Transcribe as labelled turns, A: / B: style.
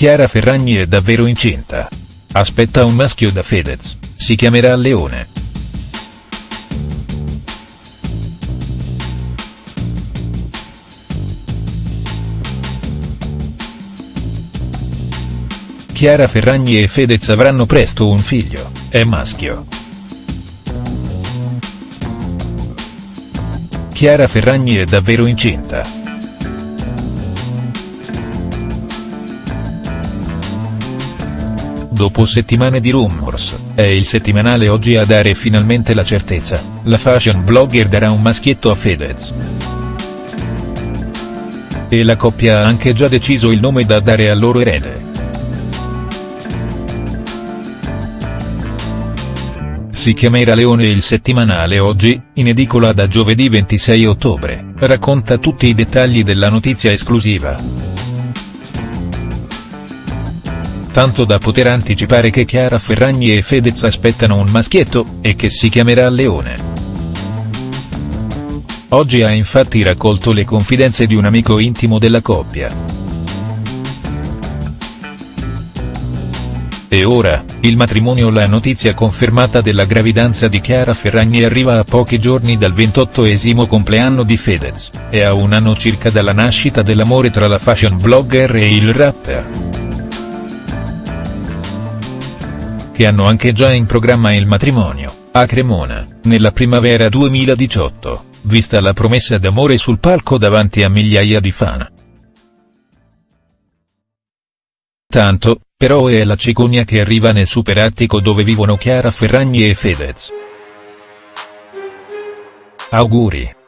A: Chiara Ferragni è davvero incinta. Aspetta un maschio da Fedez, si chiamerà Leone. Chiara Ferragni e Fedez avranno presto un figlio, è maschio. Chiara Ferragni è davvero incinta. Dopo settimane di rumors, è il settimanale oggi a dare finalmente la certezza, la fashion blogger darà un maschietto a Fedez. E la coppia ha anche già deciso il nome da dare al loro erede. Si chiamerà Leone il settimanale oggi, in edicola da giovedì 26 ottobre, racconta tutti i dettagli della notizia esclusiva. Tanto da poter anticipare che Chiara Ferragni e Fedez aspettano un maschietto, e che si chiamerà Leone. Oggi ha infatti raccolto le confidenze di un amico intimo della coppia. E ora, il matrimonio La notizia confermata della gravidanza di Chiara Ferragni arriva a pochi giorni dal 28esimo compleanno di Fedez, e a un anno circa dalla nascita dell'amore tra la fashion blogger e il rapper. Che hanno anche già in programma il matrimonio, a Cremona, nella primavera 2018, vista la promessa d'amore sul palco davanti a migliaia di fan. Tanto, però è la cicogna che arriva nel superattico dove vivono Chiara Ferragni e Fedez. Auguri.